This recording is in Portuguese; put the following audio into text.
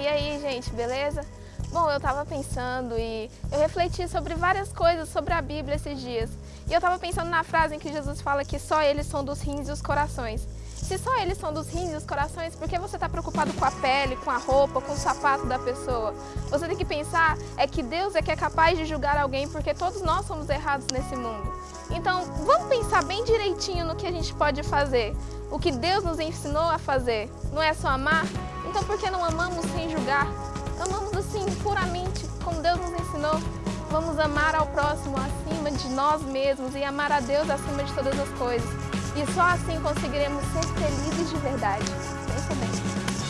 e aí, gente, beleza? Bom, eu tava pensando e eu refleti sobre várias coisas sobre a Bíblia esses dias. E eu tava pensando na frase em que Jesus fala que só eles são dos rins e os corações. Se só eles são dos rins e os corações, por que você está preocupado com a pele, com a roupa, com o sapato da pessoa? Você tem que pensar é que Deus é que é capaz de julgar alguém porque todos nós somos errados nesse mundo. Então, vamos pensar bem direitinho no que a gente pode fazer. O que Deus nos ensinou a fazer não é só amar? Então, por que não amamos sem julgar? Amamos assim, puramente, como Deus nos ensinou. Vamos amar ao próximo acima de nós mesmos e amar a Deus acima de todas as coisas. E só assim conseguiremos ser felizes de verdade. Pensa bem.